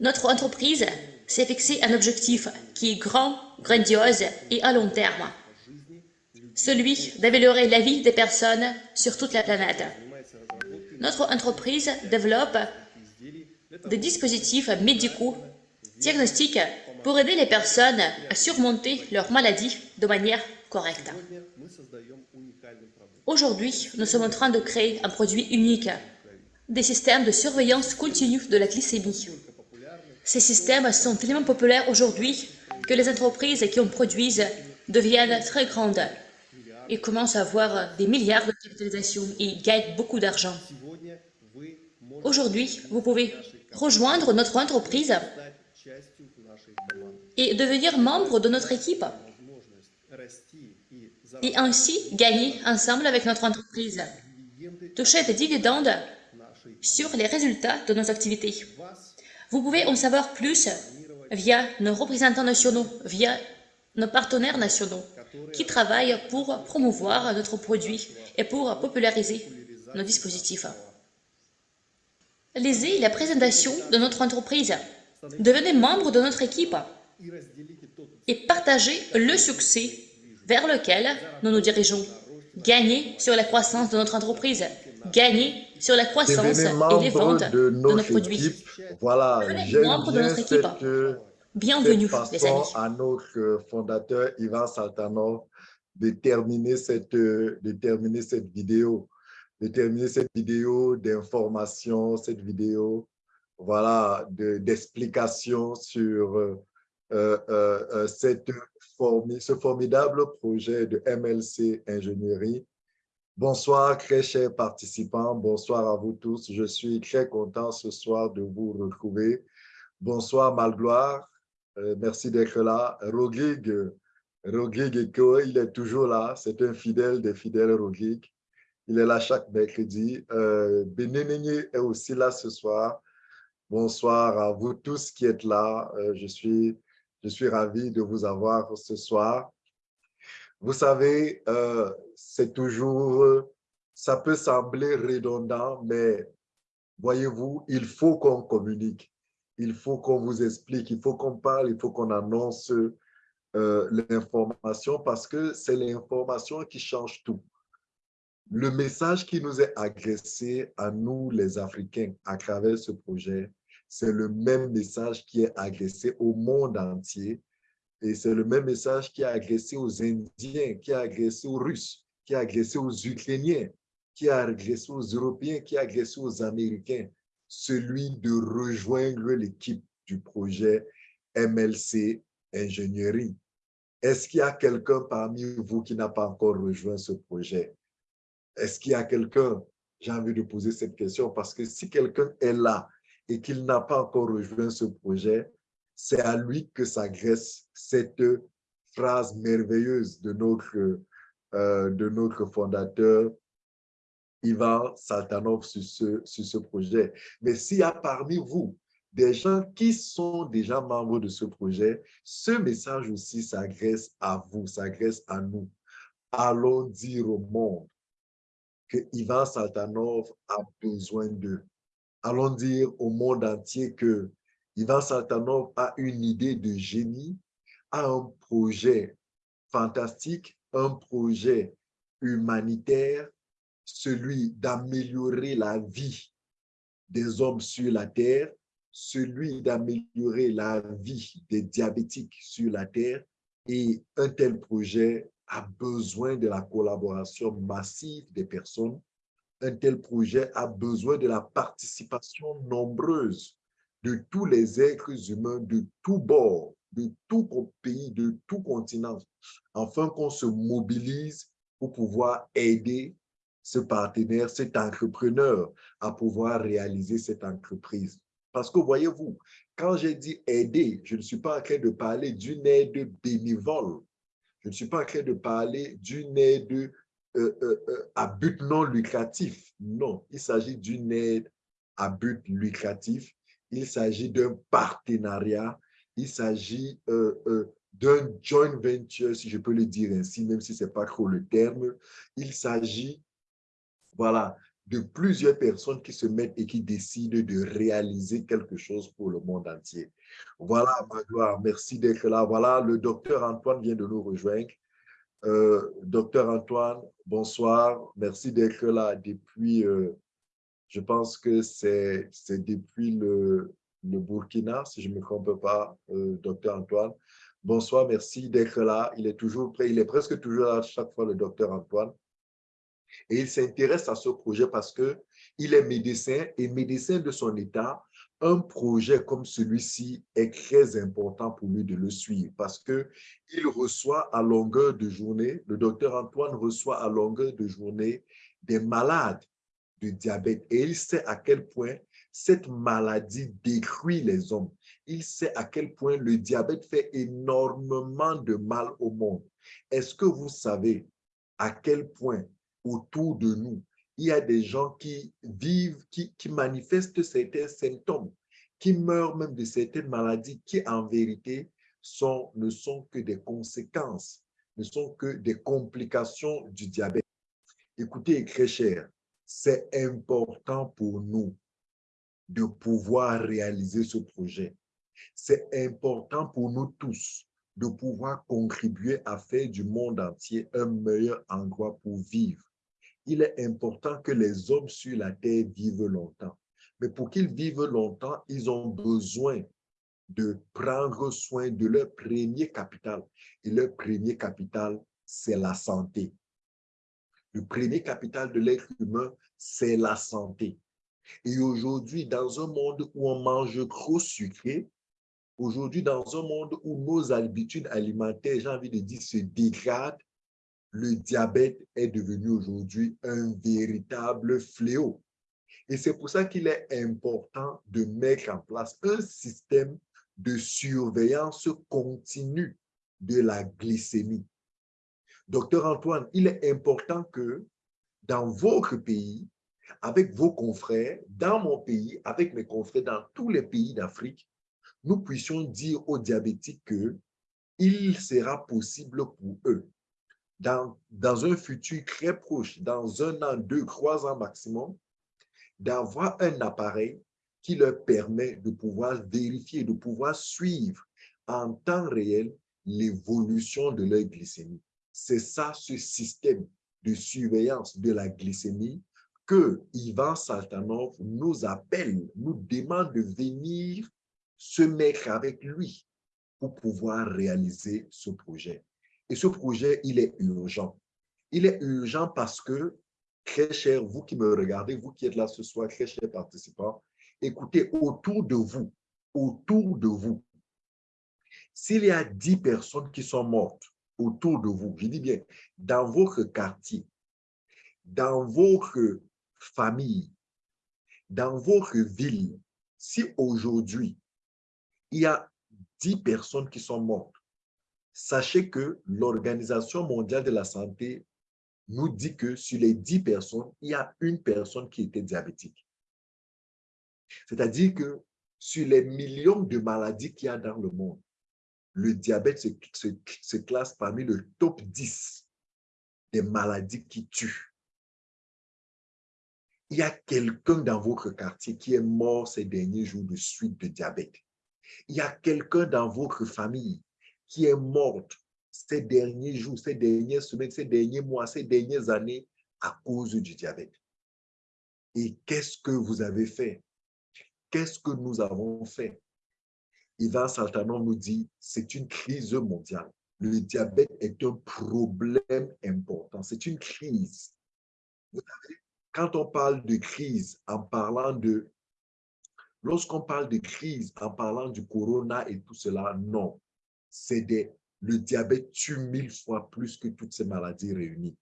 Notre entreprise s'est fixé un objectif qui est grand, grandiose et à long terme. Celui d'améliorer la vie des personnes sur toute la planète. Notre entreprise développe des dispositifs médicaux diagnostiques pour aider les personnes à surmonter leur maladie de manière correcte. Aujourd'hui, nous sommes en train de créer un produit unique, des systèmes de surveillance continue de la glycémie. Ces systèmes sont tellement populaires aujourd'hui que les entreprises qui en produisent deviennent très grandes et commencent à avoir des milliards de capitalisation et gagnent beaucoup d'argent. Aujourd'hui, vous pouvez rejoindre notre entreprise et devenir membre de notre équipe et ainsi gagner ensemble avec notre entreprise, toucher des dividendes sur les résultats de nos activités. Vous pouvez en savoir plus via nos représentants nationaux, via nos partenaires nationaux qui travaillent pour promouvoir notre produit et pour populariser nos dispositifs. Lisez la présentation de notre entreprise. Devenez membre de notre équipe et partagez le succès vers lequel nous nous dirigeons. Gagnez sur la croissance de notre entreprise. Gagnez sur la croissance et les ventes de, nos produits. Voilà, membre de notre équipe. Bienvenue, les amis. à notre fondateur Ivan Saltanov de terminer cette, de terminer cette vidéo, de terminer cette vidéo d'information, cette vidéo voilà, d'explication sur euh, euh, euh, cette ce formidable projet de MLC Ingénierie. Bonsoir, très chers participants. Bonsoir à vous tous. Je suis très content ce soir de vous retrouver. Bonsoir, Malgloire. Euh, merci d'être là. Rodrigue, Rodrigue il est toujours là. C'est un fidèle des fidèles, Rodrigue. Il est là chaque mercredi. Euh, est aussi là ce soir. Bonsoir à vous tous qui êtes là. Euh, je suis je suis ravi de vous avoir ce soir. Vous savez, euh, c'est toujours, ça peut sembler redondant, mais voyez-vous, il faut qu'on communique, il faut qu'on vous explique, il faut qu'on parle, il faut qu'on annonce euh, l'information parce que c'est l'information qui change tout. Le message qui nous est agressé à nous, les Africains, à travers ce projet, c'est le même message qui est agressé au monde entier. Et c'est le même message qui est agressé aux Indiens, qui est agressé aux Russes, qui est agressé aux Ukrainiens, qui est agressé aux Européens, qui est agressé aux Américains. Celui de rejoindre l'équipe du projet MLC Ingénierie. Est-ce qu'il y a quelqu'un parmi vous qui n'a pas encore rejoint ce projet? Est-ce qu'il y a quelqu'un? J'ai envie de poser cette question parce que si quelqu'un est là et qu'il n'a pas encore rejoint ce projet, c'est à lui que s'agresse cette phrase merveilleuse de notre, euh, de notre fondateur, Ivan Saltanov, sur ce, sur ce projet. Mais s'il y a parmi vous des gens qui sont déjà membres de ce projet, ce message aussi s'agresse à vous, s'agresse à nous. Allons dire au monde que Ivan Saltanov a besoin d'eux allons dire au monde entier que Ivan Saltanov a une idée de génie, a un projet fantastique, un projet humanitaire, celui d'améliorer la vie des hommes sur la terre, celui d'améliorer la vie des diabétiques sur la terre. Et un tel projet a besoin de la collaboration massive des personnes un tel projet a besoin de la participation nombreuse de tous les êtres humains de tous bords, de tout pays, de tout continent, afin qu'on se mobilise pour pouvoir aider ce partenaire, cet entrepreneur à pouvoir réaliser cette entreprise. Parce que voyez-vous, quand j'ai dit aider, je ne suis pas en train de parler d'une aide bénévole. Je ne suis pas en train de parler d'une aide euh, euh, euh, à but non lucratif. Non, il s'agit d'une aide à but lucratif. Il s'agit d'un partenariat. Il s'agit d'un joint venture, si je peux le dire ainsi, même si ce n'est pas trop le terme. Il s'agit voilà, de plusieurs personnes qui se mettent et qui décident de réaliser quelque chose pour le monde entier. Voilà, Magloire, merci d'être là. Voilà, le docteur Antoine vient de nous rejoindre. Euh, docteur Antoine, bonsoir. Merci d'être là depuis, euh, je pense que c'est depuis le, le, Burkina, si je ne me trompe pas, euh, docteur Antoine. Bonsoir, merci d'être là. Il est toujours prêt, il est presque toujours là chaque fois, le docteur Antoine. Et il s'intéresse à ce projet parce qu'il est médecin et médecin de son état. Un projet comme celui-ci est très important pour lui de le suivre parce qu'il reçoit à longueur de journée, le docteur Antoine reçoit à longueur de journée des malades de diabète et il sait à quel point cette maladie détruit les hommes. Il sait à quel point le diabète fait énormément de mal au monde. Est-ce que vous savez à quel point autour de nous, il y a des gens qui vivent, qui, manifestent certains symptômes, qui meurent même de certaines maladies qui, en vérité, ne sont que des conséquences, ne sont que des complications du diabète? Écoutez, très cher, c'est important pour nous de pouvoir réaliser ce projet. C'est important pour nous tous de pouvoir contribuer à faire du monde entier un meilleur endroit pour vivre il est important que les hommes sur la terre vivent longtemps. Mais pour qu'ils vivent longtemps, ils ont besoin de prendre soin de leur premier capital. Et leur premier capital, c'est la santé. Le premier capital de l'être humain, c'est la santé. Et aujourd'hui, dans un monde où on mange trop sucré, aujourd'hui, dans un monde où nos habitudes alimentaires, j'ai envie de dire, se dégradent, le diabète est devenu aujourd'hui un véritable fléau. Et c'est pour ça qu'il est important de mettre en place un système de surveillance continue de la glycémie. Docteur Antoine, il est important que dans votre pays, avec vos confrères, dans mon pays, avec mes confrères dans tous les pays d'Afrique, nous puissions dire aux diabétiques que il sera possible pour eux dans, dans un futur très proche, dans un an, deux, trois ans maximum, d'avoir un appareil qui leur permet de pouvoir vérifier, de pouvoir suivre en temps réel l'évolution de leur glycémie. C'est ça, ce système de surveillance de la glycémie que Ivan Saltanov nous appelle, nous demande de venir se mettre avec lui pour pouvoir réaliser ce projet. Et ce projet, il est urgent. Il est urgent parce que, très cher, vous qui me regardez, vous qui êtes là ce soir, très chers participants, écoutez, autour de vous, autour de vous, s'il y a 10 personnes qui sont mortes autour de vous, je dis bien, dans votre quartier, dans votre famille, dans votre ville, si aujourd'hui, il y a 10 personnes qui sont mortes, sachez que l'Organisation mondiale de la santé nous dit que sur les 10 personnes, il y a une personne qui était diabétique. C'est-à-dire que sur les millions de maladies qu'il y a dans le monde, le diabète se, classe parmi le top 10 des maladies qui tuent. Il y a quelqu'un dans votre quartier qui est mort ces derniers jours de suite de diabète. Il y a quelqu'un dans votre famille qui est morte ces derniers jours, ces dernières semaines, ces derniers mois, ces dernières années à cause du diabète. Et qu'est-ce que vous avez fait? Qu'est-ce que nous avons fait? Ivan Saltanon nous dit, c'est une crise mondiale. Le diabète est un problème important. C'est une crise. Quand on parle de crise, en parlant de... Lorsqu'on parle de crise, en parlant du corona et tout cela, non c'est le diabète tue mille fois plus que toutes ces maladies réunies.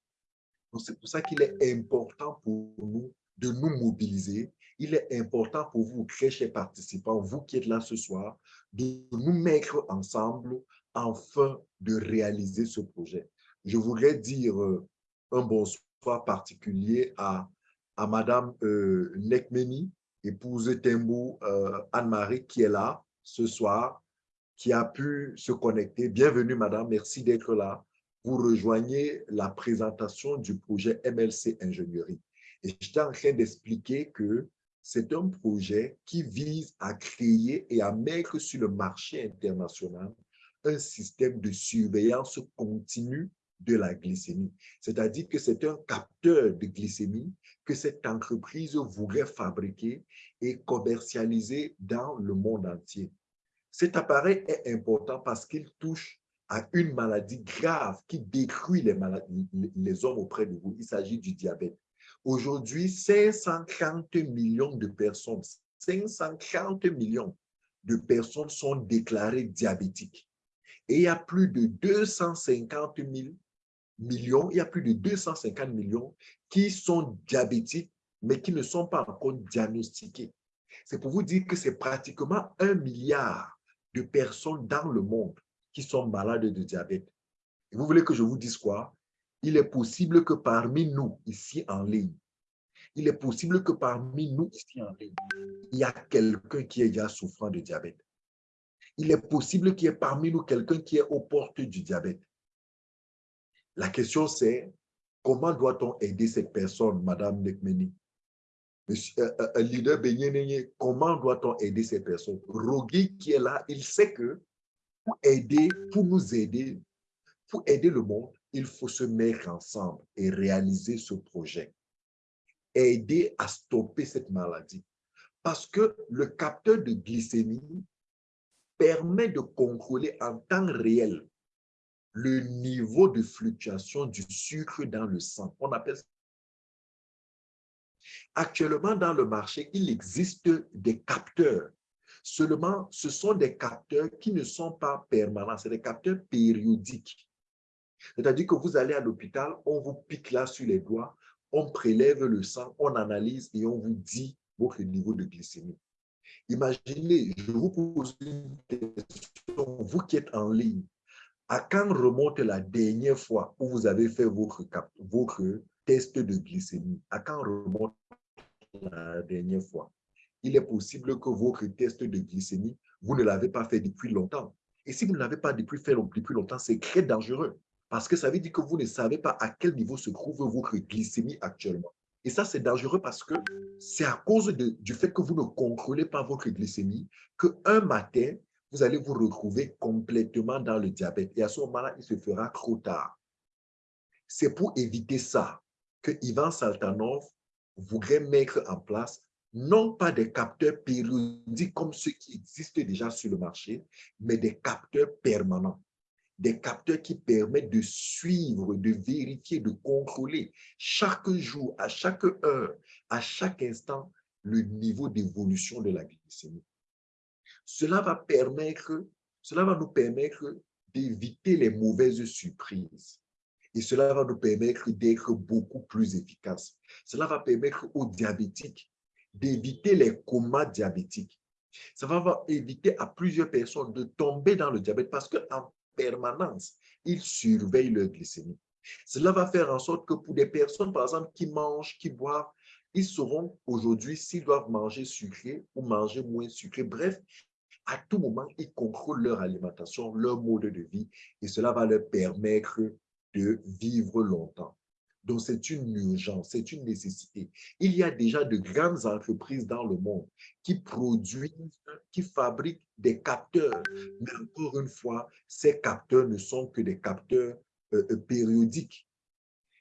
C'est pour ça qu'il est important pour nous de nous mobiliser. Il est important pour vous, très chers participants, vous qui êtes là ce soir, de nous mettre ensemble afin de réaliser ce projet. Je voudrais dire euh, un bonsoir particulier à, à Madame euh, Nekmeni, épouse Tembo euh, Anne-Marie, qui est là ce soir qui a pu se connecter. Bienvenue, madame. Merci d'être là. Vous rejoignez la présentation du projet MLC Ingénierie. Et j'étais en train d'expliquer que c'est un projet qui vise à créer et à mettre sur le marché international un système de surveillance continue de la glycémie. C'est-à-dire que c'est un capteur de glycémie que cette entreprise voudrait fabriquer et commercialiser dans le monde entier. Cet appareil est important parce qu'il touche à une maladie grave qui détruit les, hommes auprès de vous. Il s'agit du diabète. Aujourd'hui, 540 millions de personnes, 540 millions de personnes sont déclarées diabétiques. Et il y a plus de 250 000 millions, il y a plus de 250 millions qui sont diabétiques, mais qui ne sont pas encore diagnostiqués. C'est pour vous dire que c'est pratiquement un milliard de personnes dans le monde qui sont malades de diabète. Et vous voulez que je vous dise quoi? Il est possible que parmi nous, ici en ligne, il est possible que parmi nous, ici en ligne, il y a quelqu'un qui est déjà souffrant de diabète. Il est possible qu'il y ait parmi nous quelqu'un qui est aux portes du diabète. La question c'est, comment doit-on aider cette personne, Madame Nekmeni? Euh, euh, un leader comment doit-on aider ces personnes? Rogi qui est là, il sait que pour aider, pour nous aider, pour aider le monde, il faut se mettre ensemble et réaliser ce projet. Aider à stopper cette maladie. Parce que le capteur de glycémie permet de contrôler en temps réel le niveau de fluctuation du sucre dans le sang. On appelle. Actuellement, dans le marché, il existe des capteurs. Seulement, ce sont des capteurs qui ne sont pas permanents, c'est des capteurs périodiques. C'est-à-dire que vous allez à l'hôpital, on vous pique là sur les doigts, on prélève le sang, on analyse et on vous dit votre niveau de glycémie. Imaginez, je vous pose une question, vous qui êtes en ligne, à quand remonte la dernière fois où vous avez fait votre, votre test de glycémie? À quand remonte la dernière fois? Il est possible que votre test de glycémie, vous ne l'avez pas fait depuis longtemps. Et si vous ne l'avez pas depuis fait depuis longtemps, c'est très dangereux. Parce que ça veut dire que vous ne savez pas à quel niveau se trouve votre glycémie actuellement. Et ça, c'est dangereux parce que c'est à cause du fait que vous ne contrôlez pas votre glycémie qu'un matin, vous allez vous retrouver complètement dans le diabète. Et à ce moment-là, il se fera trop tard. C'est pour éviter ça que Ivan Saltanov voudrait mettre en place non pas des capteurs périodiques comme ceux qui existent déjà sur le marché, mais des capteurs permanents des capteurs qui permettent de suivre, de vérifier, de contrôler chaque jour, à chaque heure, à chaque instant, le niveau d'évolution de la glycémie. Cela va nous permettre d'éviter les mauvaises surprises. Et cela va nous permettre d'être beaucoup plus efficaces. Cela va permettre aux diabétiques d'éviter les comas diabétiques. Ça va éviter à plusieurs personnes de tomber dans le diabète parce qu'en permanence, ils surveillent leur glycémie. Cela va faire en sorte que pour des personnes, par exemple, qui mangent, qui boivent, ils sauront aujourd'hui s'ils doivent manger sucré ou manger moins sucré. Bref, à tout moment, ils contrôlent leur alimentation, leur mode de vie et cela va leur permettre de vivre longtemps. Donc, c'est une urgence, c'est une nécessité. Il y a déjà de grandes entreprises dans le monde qui produisent, qui fabriquent des capteurs. Mais encore une fois, ces capteurs ne sont que des capteurs euh, euh, périodiques.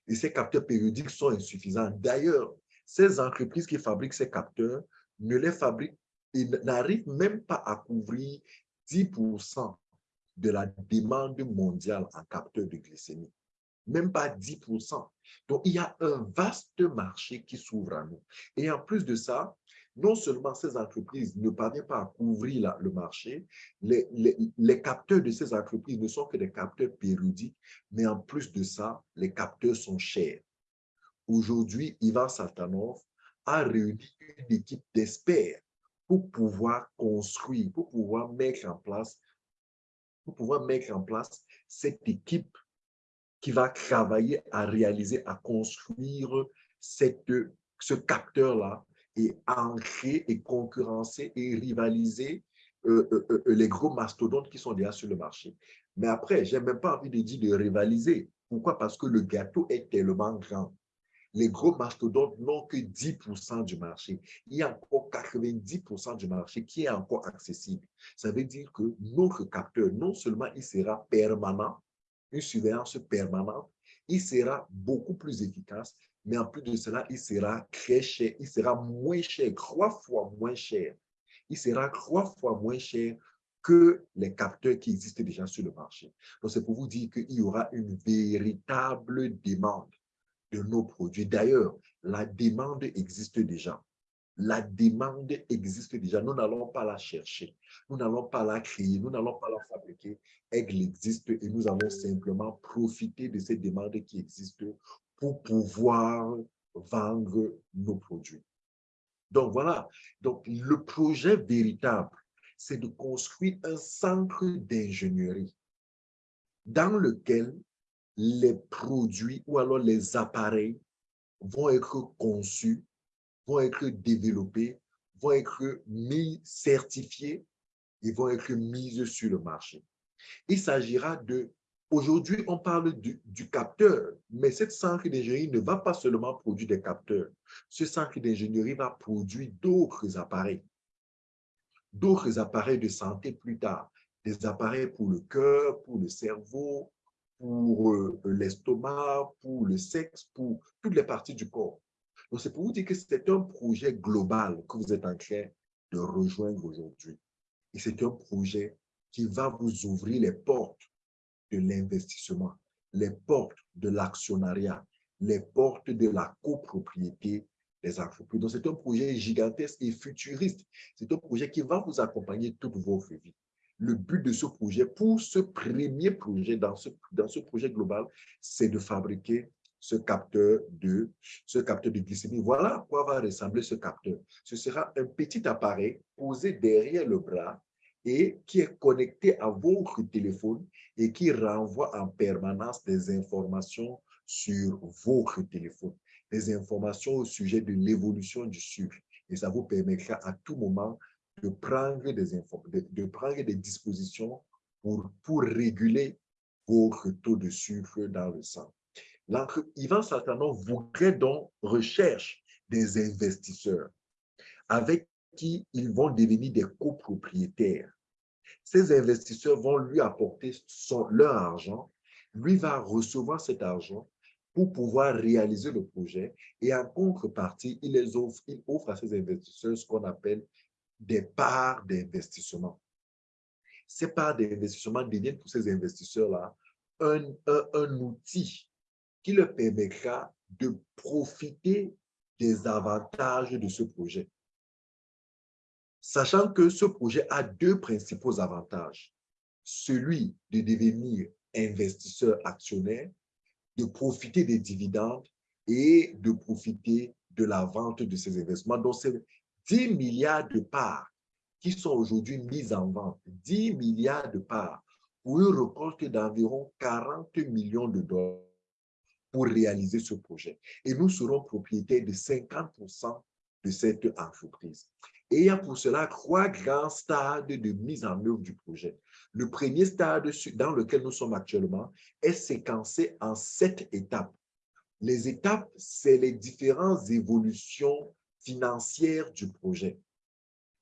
Et ces capteurs périodiques sont insuffisants. D'ailleurs, ces entreprises qui fabriquent ces capteurs ne les fabriquent, ils n'arrivent même pas à couvrir 10% de la demande mondiale en capteurs de glycémie même pas 10%. Donc, il y a un vaste marché qui s'ouvre à nous. Et en plus de ça, non seulement ces entreprises ne parviennent pas à couvrir le marché, les, les, capteurs de ces entreprises ne sont que des capteurs périodiques, mais en plus de ça, les capteurs sont chers. Aujourd'hui, Ivan Saltanov a réuni une équipe d'experts pour pouvoir construire, pour pouvoir mettre en place, pour pouvoir mettre en place cette équipe qui va travailler à réaliser, à construire cette, ce capteur-là et ancrer et concurrencer et rivaliser euh, euh, euh, les gros mastodontes qui sont déjà sur le marché. Mais après, je n'ai même pas envie de dire de rivaliser. Pourquoi? Parce que le gâteau est tellement grand. Les gros mastodontes n'ont que 10% du marché. Il y a encore 90% du marché qui est encore accessible. Ça veut dire que notre capteur, non seulement il sera permanent, une surveillance permanente, il sera beaucoup plus efficace, mais en plus de cela, il sera très cher, il sera moins cher, trois fois moins cher. Il sera trois fois moins cher que les capteurs qui existent déjà sur le marché. Donc, c'est pour vous dire qu'il y aura une véritable demande de nos produits. D'ailleurs, la demande existe déjà. La demande existe déjà. Nous n'allons pas la chercher. Nous n'allons pas la créer. Nous n'allons pas la fabriquer. Elle existe et nous allons simplement profiter de cette demande qui existe pour pouvoir vendre nos produits. Donc voilà, donc le projet véritable, c'est de construire un centre d'ingénierie dans lequel les produits ou alors les appareils vont être conçus, vont être développés, vont être mis, certifiés et vont être mis sur le marché. Il s'agira de Aujourd'hui, on parle du, capteur, mais cette centre d'ingénierie ne va pas seulement produire des capteurs. Ce centre d'ingénierie va produire d'autres appareils, d'autres appareils de santé plus tard, des appareils pour le cœur, pour le cerveau, pour euh, l'estomac, pour le sexe, pour toutes les parties du corps. Donc, c'est pour vous dire que c'est un projet global que vous êtes en train de rejoindre aujourd'hui. Et c'est un projet qui va vous ouvrir les portes de l'investissement, les portes de l'actionnariat, les portes de la copropriété des entreprises. Donc, c'est un projet gigantesque et futuriste. C'est un projet qui va vous accompagner toute votre vie. Le but de ce projet, pour ce premier projet, dans ce, dans ce projet global, c'est de fabriquer ce capteur de ce capteur de glycémie. Voilà à quoi va ressembler ce capteur. Ce sera un petit appareil posé derrière le bras et qui est connecté à votre téléphone et qui renvoie en permanence des informations sur votre téléphone, des informations au sujet de l'évolution du sucre. Et ça vous permettra à tout moment de prendre des, de, de prendre des dispositions pour, pour réguler votre taux de sucre dans le sang. Yvan Saltanon voudrait donc recherche des investisseurs avec qui ils vont devenir des copropriétaires. Ces investisseurs vont lui apporter son, leur argent. Lui va recevoir cet argent pour pouvoir réaliser le projet. Et en contrepartie, il, les offre, il offre à ces investisseurs ce qu'on appelle des parts d'investissement. Ces parts d'investissement deviennent pour ces investisseurs-là un, un, outil qui leur permettra de profiter des avantages de ce projet sachant que ce projet a deux principaux avantages. Celui de devenir investisseur actionnaire, de profiter des dividendes et de profiter de la vente de ces investissements. Donc, 10 milliards de parts qui sont aujourd'hui mises en vente, 10 milliards de parts pour une récolte d'environ 40 millions de dollars pour réaliser ce projet. Et nous serons propriétaires de 50% de cette entreprise. Et il y a pour cela trois grands stades de mise en œuvre du projet. Le premier stade dans lequel nous sommes actuellement est séquencé en sept étapes. Les étapes, c'est les différentes évolutions financières du projet.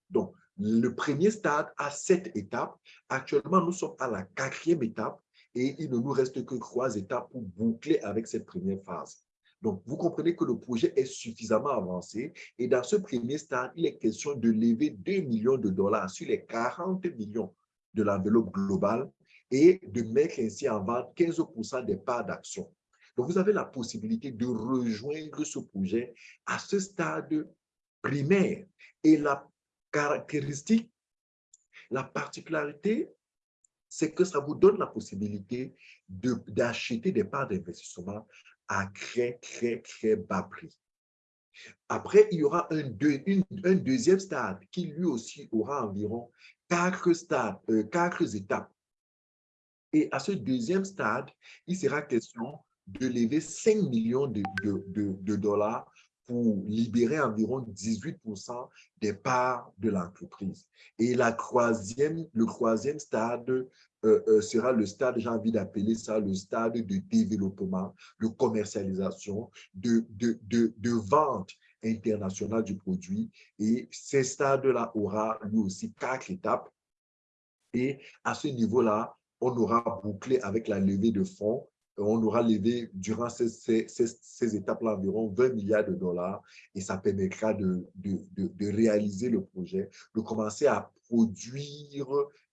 Donc, le premier stade a sept étapes. Actuellement, nous sommes à la quatrième étape et il ne nous reste que trois étapes pour boucler avec cette première phase. Donc, vous comprenez que le projet est suffisamment avancé et dans ce premier stade, il est question de lever 2 millions de dollars sur les 40 millions de l'enveloppe globale et de mettre ainsi en vente 15% des parts d'action. Donc, vous avez la possibilité de rejoindre ce projet à ce stade primaire. Et la caractéristique, la particularité, c'est que ça vous donne la possibilité d'acheter des parts d'investissement à très, très, très bas prix. Après, il y aura un, deuxième stade qui lui aussi aura environ quatre, stades, euh, quatre étapes. Et à ce deuxième stade, il sera question de lever 5 millions de, de, de, dollars pour libérer environ 18% des parts de l'entreprise. Et la troisième, le troisième stade euh, euh, sera le stade, j'ai envie d'appeler ça le stade de développement, de commercialisation, de, de, de, de vente internationale du produit. Et ce stade-là aura lui aussi quatre étapes. Et à ce niveau-là, on aura bouclé avec la levée de fonds on aura levé durant ces, étapes-là environ 20 milliards de dollars et ça permettra de, réaliser le projet, de commencer à produire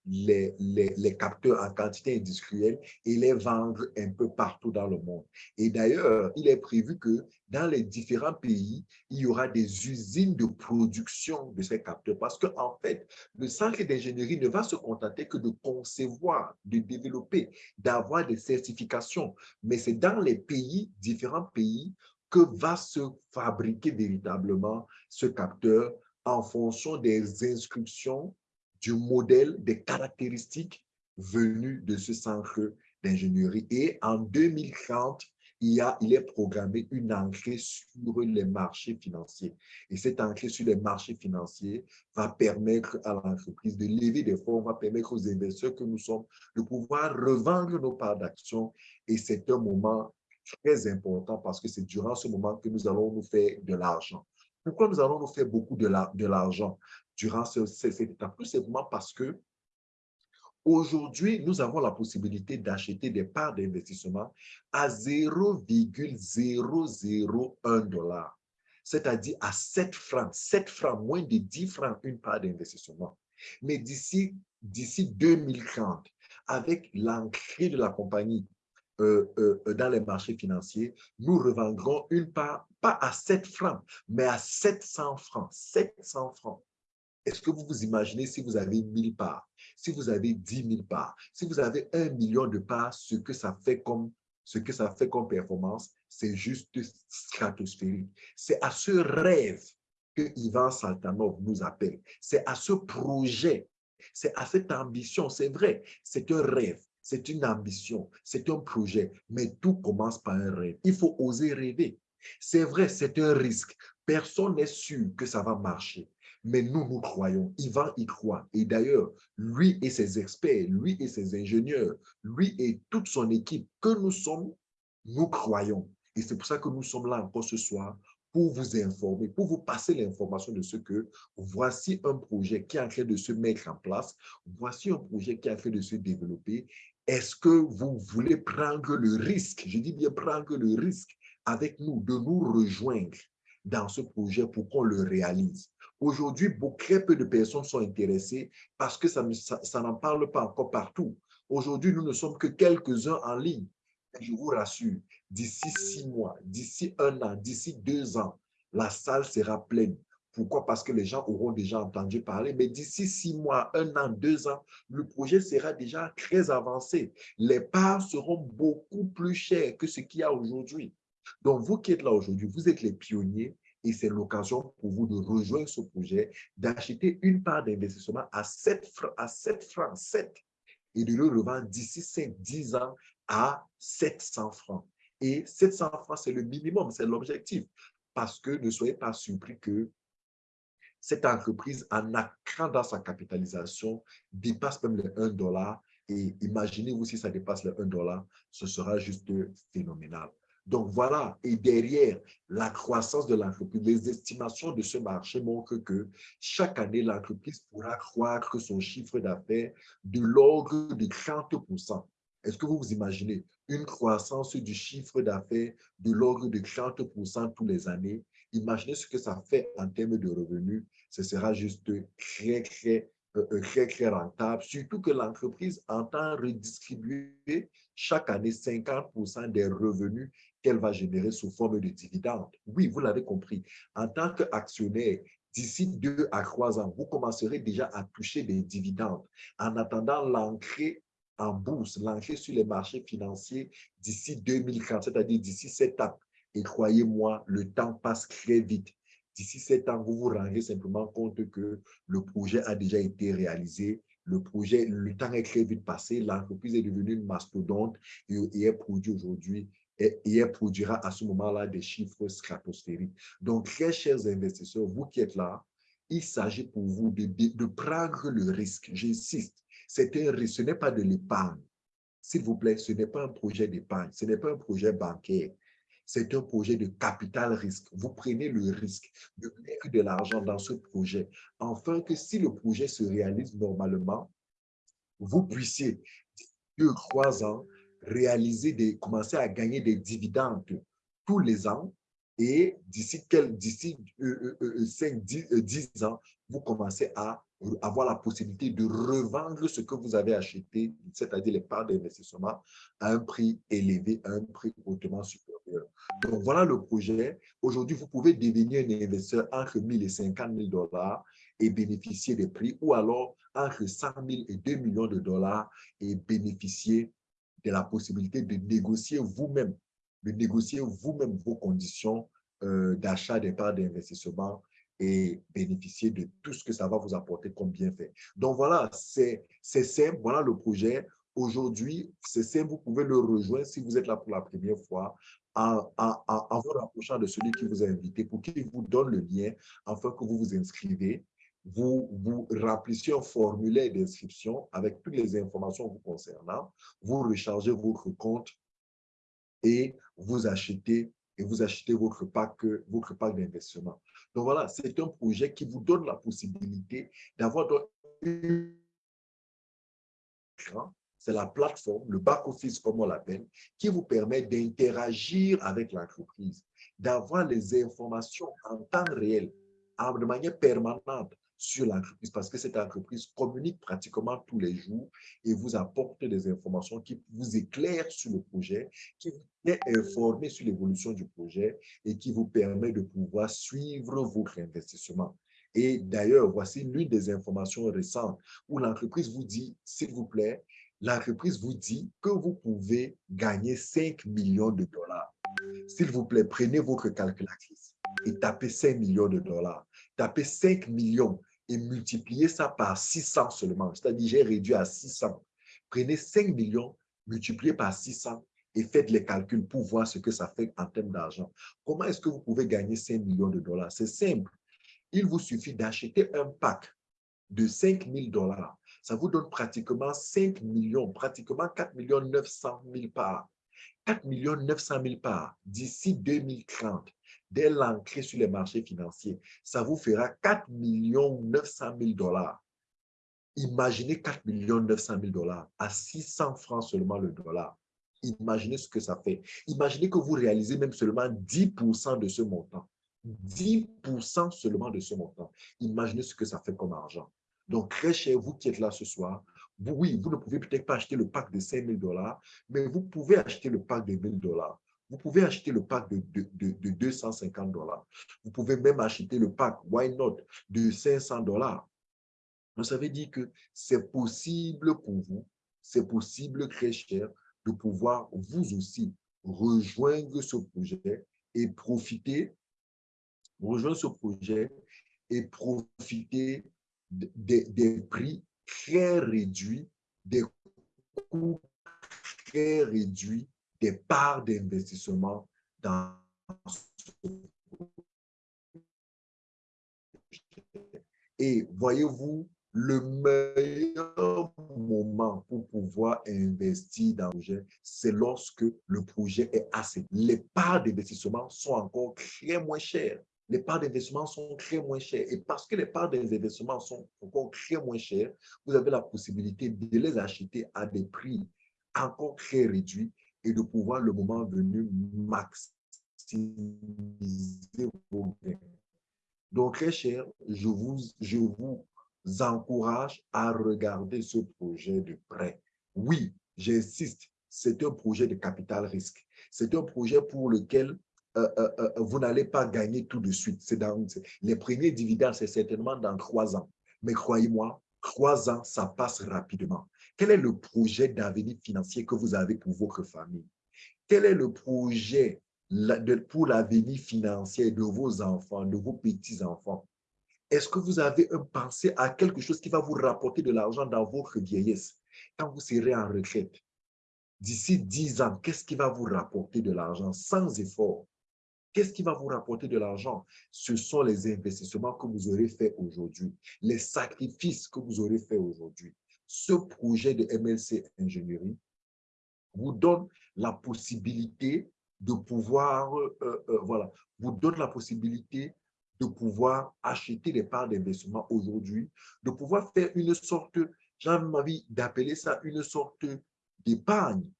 les, les, capteurs en quantité industrielle et les vendre un peu partout dans le monde. Et d'ailleurs, il est prévu que dans les différents pays, il y aura des usines de production de ces capteurs parce qu'en en fait, le centre d'ingénierie ne va se contenter que de concevoir, de développer, d'avoir des certifications, mais c'est dans les pays, différents pays, que va se fabriquer véritablement ce capteur en fonction des inscriptions du modèle des caractéristiques venues de ce centre d'ingénierie. Et en 2030, il, y a, il est programmé une entrée sur les marchés financiers. Et cette entrée sur les marchés financiers va permettre à l'entreprise de lever des fonds, va permettre aux investisseurs que nous sommes de pouvoir revendre nos parts d'action. Et c'est un moment très important parce que c'est durant ce moment que nous allons nous faire de l'argent. Pourquoi nous allons nous faire beaucoup de l'argent? durant cette étape, tout simplement parce que aujourd'hui, nous avons la possibilité d'acheter des parts d'investissement à 0,001 dollar, c'est-à-dire à 7 francs, 7 francs, moins de 10 francs une part d'investissement. Mais d'ici 2030, avec l'entrée de la compagnie euh, euh, dans les marchés financiers, nous revendrons une part, pas à 7 francs, mais à 700 francs. 700 francs. Est-ce que vous vous imaginez si vous avez 1000 parts, si vous avez 10 000 parts, si vous avez un million de parts, ce que ça fait comme, ce que ça fait comme performance, c'est juste stratosphérique. C'est à ce rêve que Ivan Saltanov nous appelle. C'est à ce projet, c'est à cette ambition. C'est vrai, c'est un rêve, c'est une ambition, c'est un projet, mais tout commence par un rêve. Il faut oser rêver. C'est vrai, c'est un risque. Personne n'est sûr que ça va marcher. Mais nous, nous croyons. Ivan y croit. Et d'ailleurs, lui et ses experts, lui et ses ingénieurs, lui et toute son équipe que nous sommes, nous croyons. Et c'est pour ça que nous sommes là encore ce soir pour vous informer, pour vous passer l'information de ce que voici un projet qui est en train de se mettre en place, voici un projet qui est en train de se développer. Est-ce que vous voulez prendre le risque, je dis bien prendre le risque avec nous, de nous rejoindre dans ce projet pour qu'on le réalise? Aujourd'hui, très peu de personnes sont intéressées parce que ça, ça, n'en parle pas encore partout. Aujourd'hui, nous ne sommes que quelques-uns en ligne. je vous rassure, d'ici six mois, d'ici un an, d'ici deux ans, la salle sera pleine. Pourquoi? Parce que les gens auront déjà entendu parler. Mais d'ici six mois, un an, deux ans, le projet sera déjà très avancé. Les parts seront beaucoup plus chères que ce qu'il y a aujourd'hui. Donc, vous qui êtes là aujourd'hui, vous êtes les pionniers et c'est l'occasion pour vous de rejoindre ce projet, d'acheter une part d'investissement à 7 francs, à 7 francs, 7, et de le revendre d'ici 5-10 ans à 700 francs. Et 700 francs, c'est le minimum, c'est l'objectif. Parce que ne soyez pas surpris que cette entreprise, en accrant sa capitalisation, dépasse même les 1 dollar. Et imaginez-vous si ça dépasse les 1 dollar, ce sera juste phénoménal. Donc voilà, et derrière la croissance de l'entreprise, les estimations de ce marché montrent que chaque année, l'entreprise pourra croître son chiffre d'affaires de l'ordre de 30% Est-ce que vous vous imaginez une croissance du chiffre d'affaires de l'ordre de 30% tous les années? Imaginez ce que ça fait en termes de revenus. Ce sera juste très, très euh, euh, très, très rentable, surtout que l'entreprise entend redistribuer chaque année 50% des revenus qu'elle va générer sous forme de dividendes. Oui, vous l'avez compris. En tant qu'actionnaire, d'ici deux à trois ans, vous commencerez déjà à toucher des dividendes en attendant l'entrée en bourse, l'entrée sur les marchés financiers d'ici 2040, c'est-à-dire d'ici sept ans. Et croyez-moi, le temps passe très vite. D'ici sept ans, vous vous rendrez simplement compte que le projet a déjà été réalisé. Le projet, le temps est très vite passé. L'entreprise est devenue une mastodonte et, est produit aujourd'hui et, elle produira à ce moment-là des chiffres stratosphériques. Donc, très chers investisseurs, vous qui êtes là, il s'agit pour vous de, de, prendre le risque. J'insiste, ce n'est pas de l'épargne. S'il vous plaît, ce n'est pas un projet d'épargne, ce n'est pas un projet bancaire. C'est un projet de capital risque. Vous prenez le risque de mettre de l'argent dans ce projet, afin que si le projet se réalise normalement, vous puissiez, deux, trois ans, réaliser des, commencer à gagner des dividendes tous les ans et d'ici d'ici 5, 10, 10 ans, vous commencez à avoir la possibilité de revendre ce que vous avez acheté, c'est-à-dire les parts d'investissement, à un prix élevé, à un prix hautement supérieur. Donc, voilà le projet. Aujourd'hui, vous pouvez devenir un investisseur entre 1000 et 50 000 dollars et bénéficier des prix, ou alors entre 100 000 et 2 millions de dollars et bénéficier de la possibilité de négocier vous-même, de négocier vous-même vos conditions euh, d'achat des parts d'investissement et bénéficier de tout ce que ça va vous apporter comme bienfait. Donc voilà, c'est simple, voilà le projet. Aujourd'hui, c'est simple, vous pouvez le rejoindre si vous êtes là pour la première fois en, vous rapprochant de celui qui vous a invité pour qu'il vous donne le lien afin que vous vous inscrivez. Vous, vous remplissez un formulaire d'inscription avec toutes les informations vous concernant. Vous rechargez votre compte et vous achetez et vous achetez votre pack, votre pack d'investissement. Donc voilà, c'est un projet qui vous donne la possibilité d'avoir c'est la plateforme, le back-office comme on l'appelle, qui vous permet d'interagir avec l'entreprise, d'avoir les informations en temps réel, de manière permanente sur l'entreprise parce que cette entreprise communique pratiquement tous les jours et vous apporte des informations qui vous éclairent sur le projet, qui vous est informé sur l'évolution du projet et qui vous permet de pouvoir suivre votre investissement. Et d'ailleurs, voici l'une des informations récentes où l'entreprise vous dit, s'il vous plaît, l'entreprise vous dit que vous pouvez gagner 5 millions de dollars. S'il vous plaît, prenez votre calculatrice et tapez 5 millions de dollars. Tapez 5 millions et multipliez ça par 600 seulement. C'est-à-dire, j'ai réduit à 600. Prenez 5 millions, multipliez par 600 et faites les calculs pour voir ce que ça fait en termes d'argent. Comment est-ce que vous pouvez gagner 5 millions de dollars? C'est simple. Il vous suffit d'acheter un pack de 5 000 dollars. Ça vous donne pratiquement 5 millions, pratiquement 4 millions 900 000 parts. 4 millions 900 000 parts d'ici 2030 dès l'entrée sur les marchés financiers, ça vous fera 4 900 000 dollars. Imaginez 4 900 000 dollars à 600 francs seulement le dollar. Imaginez ce que ça fait. Imaginez que vous réalisez même seulement 10% de ce montant. 10% seulement de ce montant. Imaginez ce que ça fait comme argent. Donc, très cher, vous qui êtes là ce soir, oui, vous ne pouvez peut-être pas acheter le pack de 5 000 dollars, mais vous pouvez acheter le pack de 1 000 dollars. Vous pouvez acheter le pack de, de, de, 250 dollars. Vous pouvez même acheter le pack, why not, de 500 dollars. Ça veut dire que c'est possible pour vous, c'est possible, très cher, de pouvoir vous aussi rejoindre ce projet et profiter, rejoindre ce projet et profiter des, prix très réduits, des coûts très réduits des parts d'investissement dans Et voyez-vous, le meilleur moment pour pouvoir investir dans le projet, c'est lorsque le projet est assez. Les parts d'investissement sont encore très moins chères. Les parts d'investissement sont très moins chères. Et parce que les parts d'investissement sont encore très moins chères, vous avez la possibilité de les acheter à des prix encore très réduits et de pouvoir, le moment venu, maximiser vos gains. Donc, très cher, je vous, je vous encourage à regarder ce projet de près. Oui, j'insiste, c'est un projet de capital risque. C'est un projet pour lequel euh, euh, euh, vous n'allez pas gagner tout de suite. Dans les premiers dividendes, c'est certainement dans trois ans. Mais croyez-moi, trois ans, ça passe rapidement. Quel est le projet d'avenir financier que vous avez pour votre famille? Quel est le projet pour l'avenir financier de vos enfants, de vos petits-enfants? Est-ce que vous avez pensé à quelque chose qui va vous rapporter de l'argent dans votre vieillesse, quand vous serez en retraite? d'ici 10 ans, qu'est-ce qui va vous rapporter de l'argent sans effort? Qu'est-ce qui va vous rapporter de l'argent? Ce sont les investissements que vous aurez faits aujourd'hui, les sacrifices que vous aurez faits aujourd'hui. Ce projet de MLC Ingénierie vous donne la possibilité de pouvoir, euh, euh, voilà, vous donne la possibilité de pouvoir acheter des parts d'investissement aujourd'hui, de pouvoir faire une sorte, j'ai envie d'appeler ça une sorte d'épargne.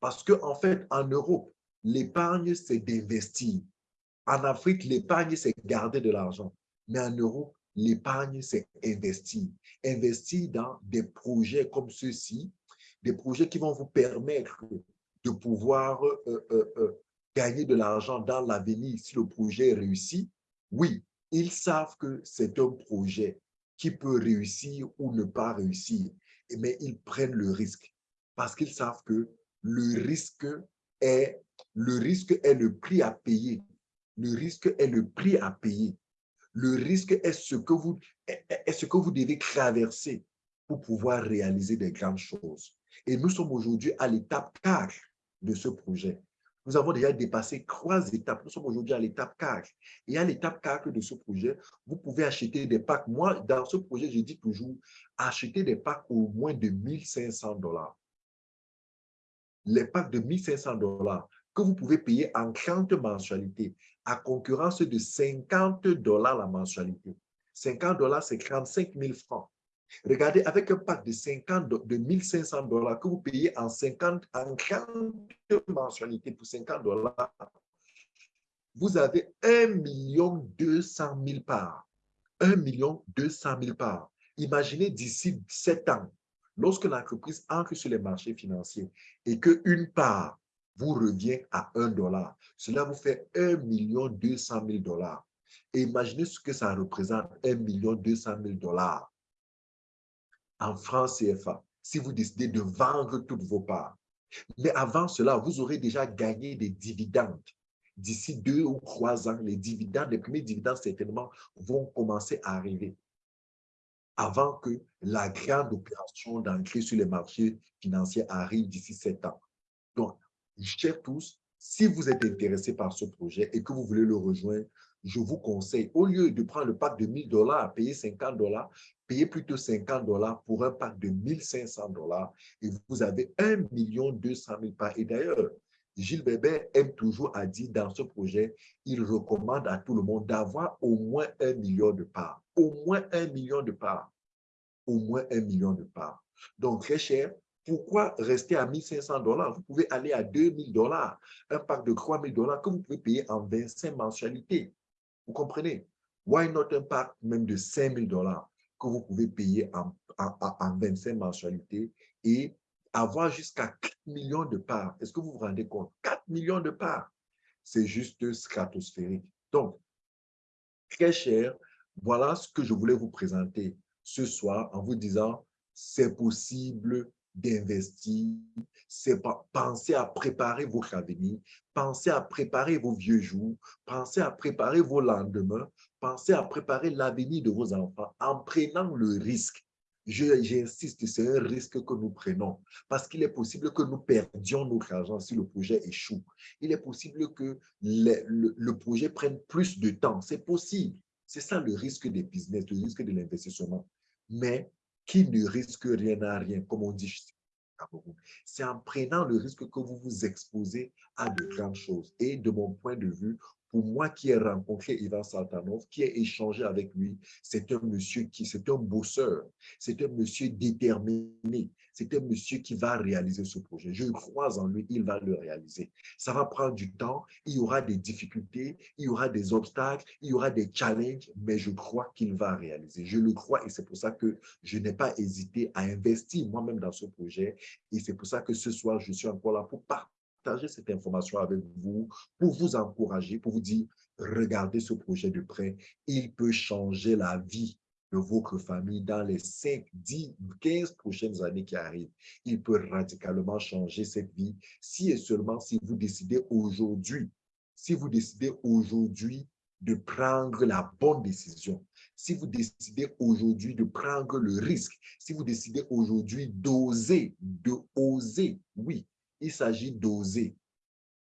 Parce qu'en en fait, en Europe, l'épargne, c'est d'investir. En Afrique, l'épargne, c'est garder de l'argent. Mais en Europe, l'épargne, c'est investir. Investir dans des projets comme ceux-ci, des projets qui vont vous permettre de pouvoir euh, euh, euh, gagner de l'argent dans l'avenir si le projet réussit. Oui, ils savent que c'est un projet qui peut réussir ou ne pas réussir, mais ils prennent le risque parce qu'ils savent que le risque est le risque est le prix à payer. Le risque est le prix à payer. Le risque est ce que vous, est ce que vous devez traverser pour pouvoir réaliser des grandes choses. Et nous sommes aujourd'hui à l'étape 4 de ce projet. Nous avons déjà dépassé trois étapes. Nous sommes aujourd'hui à l'étape 4. Et à l'étape 4 de ce projet, vous pouvez acheter des packs. Moi, dans ce projet, je dis toujours, acheter des packs au moins de 1500 dollars. Les packs de 1500 dollars que vous pouvez payer en 30 mensualités à concurrence de 50 dollars la mensualité. 50 dollars, c'est 35 000 francs. Regardez, avec un pack de 50, de 1500 dollars que vous payez en 50, en 40 mensualités pour 50 dollars, vous avez 1 200 000 parts. 1 200 000 parts. Imaginez d'ici 7 ans, lorsque l'entreprise entre sur les marchés financiers et qu'une part vous revient à 1 dollar. Cela vous fait 1 200 000 dollars. Et imaginez ce que ça représente, 1 200 000 dollars en France CFA, si vous décidez de vendre toutes vos parts. Mais avant cela, vous aurez déjà gagné des dividendes. D'ici deux ou trois ans, les dividendes, les premiers dividendes certainement vont commencer à arriver avant que la grande opération d'entrée sur les marchés financiers arrive d'ici sept ans. Donc, chers tous, si vous êtes intéressé par ce projet et que vous voulez le rejoindre, je vous conseille, au lieu de prendre le pack de 1000 dollars, payer 50 dollars, payez plutôt 50 dollars pour un pack de 1500 dollars et vous avez 1 200 000 parts. Et d'ailleurs, Gilles Bébé aime toujours à dire dans ce projet, il recommande à tout le monde d'avoir au moins un million de parts. Au moins un million de parts. Au moins un million de parts. Donc, très cher, pourquoi rester à 1500 dollars? Vous pouvez aller à 2000 dollars, un pack de 3000 dollars que vous pouvez payer en 25 mensualités. Vous comprenez? Why not un pack même de 5000 dollars que vous pouvez payer en, en, 25 mensualités et avoir jusqu'à 4 millions de parts. Est-ce que vous vous rendez compte? 4 millions de parts. C'est juste stratosphérique. Donc, très cher, voilà ce que je voulais vous présenter ce soir en vous disant, c'est possible d'investir, c'est penser à préparer votre avenir, penser à préparer vos vieux jours, penser à préparer vos lendemains, pensez à préparer l'avenir de vos enfants en prenant le risque. J'insiste, c'est un risque que nous prenons parce qu'il est possible que nous perdions notre argent si le projet échoue. Il est possible que le, le projet prenne plus de temps. C'est possible. C'est ça le risque des business, le risque de l'investissement. Mais qui ne risque rien à rien, comme on dit c'est en prenant le risque que vous vous exposez à de grandes choses. Et de mon point de vue, pour moi qui ai rencontré Ivan Saltanov, qui ai échangé avec lui, c'est un monsieur qui, c'est un bosseur, c'est un monsieur déterminé, c'est un monsieur qui va réaliser ce projet. Je crois en lui, il va le réaliser. Ça va prendre du temps, il y aura des difficultés, il y aura des obstacles, il y aura des challenges, mais je crois qu'il va réaliser. Je le crois et c'est pour ça que je n'ai pas hésité à investir moi-même dans ce projet. Et c'est pour ça que ce soir, je suis encore là pour partager cette information avec vous pour vous encourager, pour vous dire, regardez ce projet de près, il peut changer la vie de votre famille dans les 5, 10, 15 prochaines années qui arrivent. Il peut radicalement changer cette vie si et seulement si vous décidez aujourd'hui, si vous décidez aujourd'hui de prendre la bonne décision, si vous décidez aujourd'hui de prendre le risque, si vous décidez aujourd'hui d'oser, de oser, oui, Il s'agit d'oser.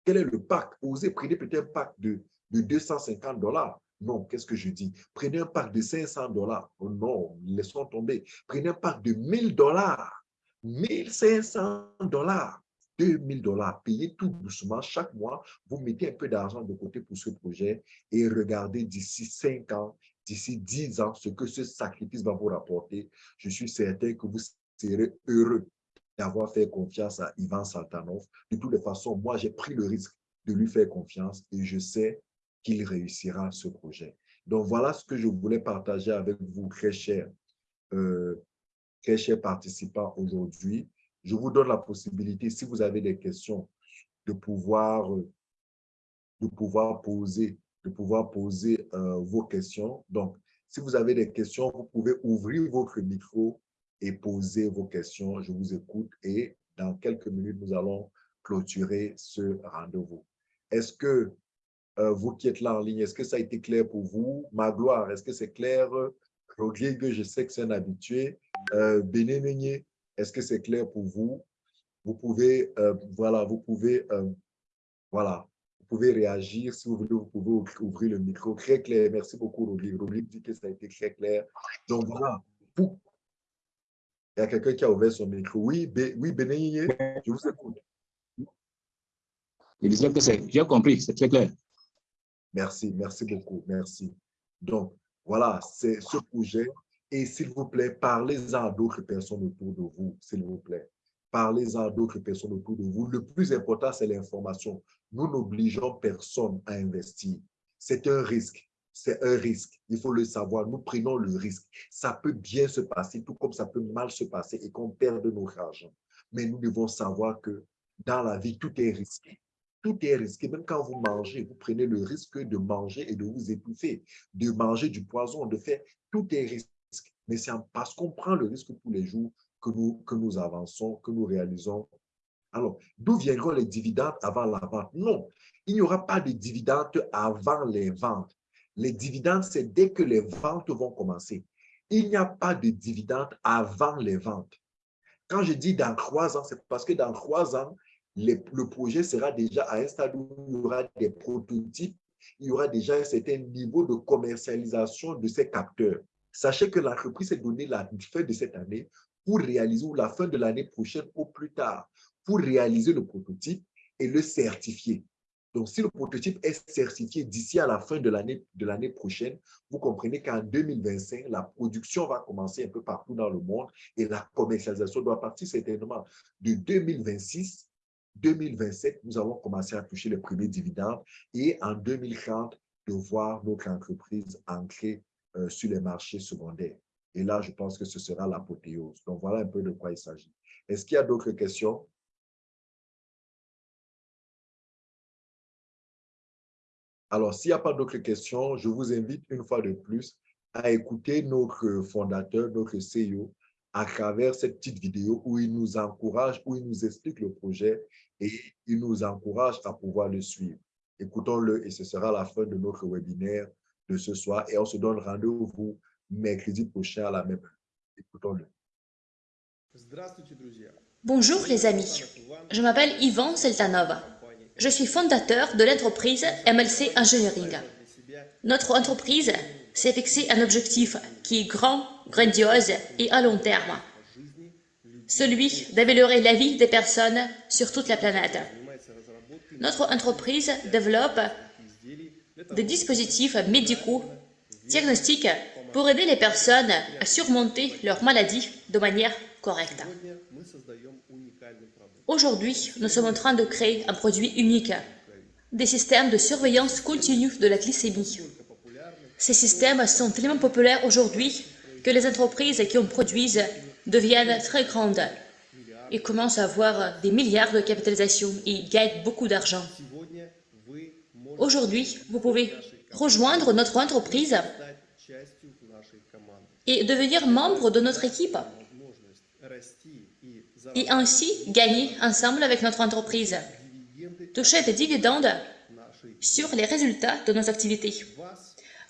Quel est le pack Osez, prenez peut-être un pack de, de 250 dollars. Non, qu'est-ce que je dis? Prenez un pack de 500 dollars. Oh non, laissons tomber. Prenez un pack de 1000 dollars. 1500 dollars. 2000 dollars. Payez tout doucement. Chaque mois, vous mettez un peu d'argent de côté pour ce projet et regardez d'ici 5 ans, d'ici 10 ans, ce que ce sacrifice va vous rapporter. Je suis certain que vous serez heureux d'avoir fait confiance à Ivan Saltanov. De toutes les façons, moi, j'ai pris le risque de lui faire confiance et je sais qu'il réussira ce projet. Donc, voilà ce que je voulais partager avec vous, très chers, euh, chers participants aujourd'hui. Je vous donne la possibilité, si vous avez des questions, de pouvoir, de pouvoir poser, de pouvoir poser euh, vos questions. Donc, si vous avez des questions, vous pouvez ouvrir votre micro et poser vos questions. Je vous écoute et dans quelques minutes, nous allons clôturer ce rendez-vous. Est-ce que euh, vous qui êtes là en ligne, est-ce que ça a été clair pour vous? Magloire, est-ce que c'est clair? Rodrigue, je sais que c'est un habitué. Euh, est-ce que c'est clair pour vous? Vous pouvez, euh, voilà, vous pouvez, euh, voilà, vous pouvez réagir. Si vous voulez, vous pouvez ouvrir le micro. Très clair. Merci beaucoup, Rodrigue. Rodrigue dit que ça a été très clair. Donc, voilà. Il y a quelqu'un qui a ouvert son micro. Oui, oui je vous écoute. Il disait que c'est, j'ai compris, c'est très clair. Merci, merci beaucoup, merci. Donc, voilà, c'est ce projet et s'il vous plaît, parlez-en à d'autres personnes autour de vous, s'il vous plaît. Parlez-en à d'autres personnes autour de vous. Le plus important, c'est l'information. Nous n'obligeons personne à investir. C'est un risque. C'est un risque. Il faut le savoir. Nous prenons le risque. Ça peut bien se passer, tout comme ça peut mal se passer et qu'on perde notre argent. Mais nous devons savoir que dans la vie, tout est risqué. Tout est risqué. Même quand vous mangez, vous prenez le risque de manger et de vous étouffer, de manger du poison, de faire. Tout est risqué mais c'est parce qu'on prend le risque tous les jours que nous, que nous avançons, que nous réalisons. Alors, d'où viendront les dividendes avant la vente? Non, il n'y aura pas de dividendes avant les ventes. Les dividendes, c'est dès que les ventes vont commencer. Il n'y a pas de dividendes avant les ventes. Quand je dis dans trois ans, c'est parce que dans trois ans, le projet sera déjà à un stade où il y aura des prototypes, il y aura déjà un certain niveau de commercialisation de ces capteurs. Sachez que l'entreprise s'est donné la fin de cette année pour réaliser, ou la fin de l'année prochaine au plus tard, pour réaliser le prototype et le certifier. Donc, si le prototype est certifié d'ici à la fin de l'année prochaine, vous comprenez qu'en 2025, la production va commencer un peu partout dans le monde et la commercialisation doit partir certainement de 2026 2027, nous allons commencer à toucher les premiers dividendes et en 2030, de voir notre entreprise ancrée euh, sur les marchés secondaires. Et là, je pense que ce sera l'apothéose. Donc, voilà un peu de quoi il s'agit. Est-ce qu'il y a d'autres questions? Alors, s'il n'y a pas d'autres questions, je vous invite une fois de plus à écouter notre fondateur, notre CEO, à travers cette petite vidéo où il nous encourage, où il nous explique le projet et il nous encourage à pouvoir le suivre. Écoutons-le et ce sera la fin de notre webinaire de ce soir et on se donne rendez-vous mercredi prochain à la même heure. Écoutons-le. Bonjour les amis, je m'appelle Ivan Seltanov. Je suis fondateur de l'entreprise MLC Engineering. Notre entreprise s'est fixé un objectif qui est grand, grandiose et à long terme. Celui d'améliorer la vie des personnes sur toute la planète. Notre entreprise développe des dispositifs médicaux diagnostiques pour aider les personnes à surmonter leur maladie de manière correcte. Aujourd'hui, nous sommes en train de créer un produit unique, des systèmes de surveillance continue de la glycémie. Ces systèmes sont tellement populaires aujourd'hui que les entreprises qui en produisent deviennent très grandes et commencent à avoir des milliards de capitalisation et gagnent beaucoup d'argent. Aujourd'hui, vous pouvez rejoindre notre entreprise et devenir membre de notre équipe et ainsi gagner ensemble avec notre entreprise. Toucher des dividendes sur les résultats de nos activités.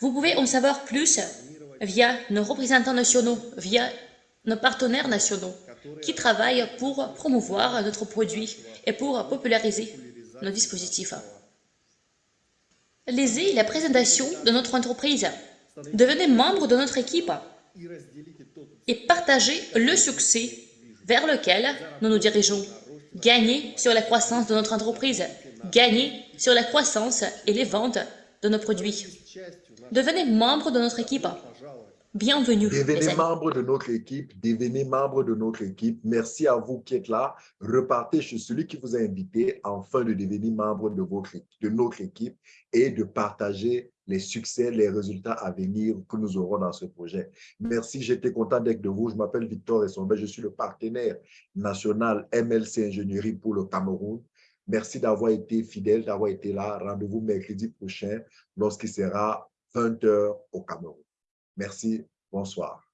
Vous pouvez en savoir plus via nos représentants nationaux, via nos partenaires nationaux, qui travaillent pour promouvoir notre produit et pour populariser nos dispositifs. Lisez la présentation de notre entreprise. Devenez membre de notre équipe et partagez le succès vers lequel nous nous dirigeons. Gagnez sur la croissance de notre entreprise. Gagnez sur la croissance et les ventes de nos produits. Devenez membre de notre équipe. Bienvenue, Devenez membre de notre équipe, devenez membre de notre équipe. Merci à vous qui êtes là. Repartez chez celui qui vous a invité afin de devenir membre de, votre, de notre équipe et de partager les succès, les résultats à venir que nous aurons dans ce projet. Merci, j'étais content d'être de vous. Je m'appelle Victor Essombe, je suis le partenaire national MLC Ingénierie pour le Cameroun. Merci d'avoir été fidèle, d'avoir été là. Rendez-vous mercredi prochain lorsqu'il sera 20h au Cameroun. Merci, bonsoir.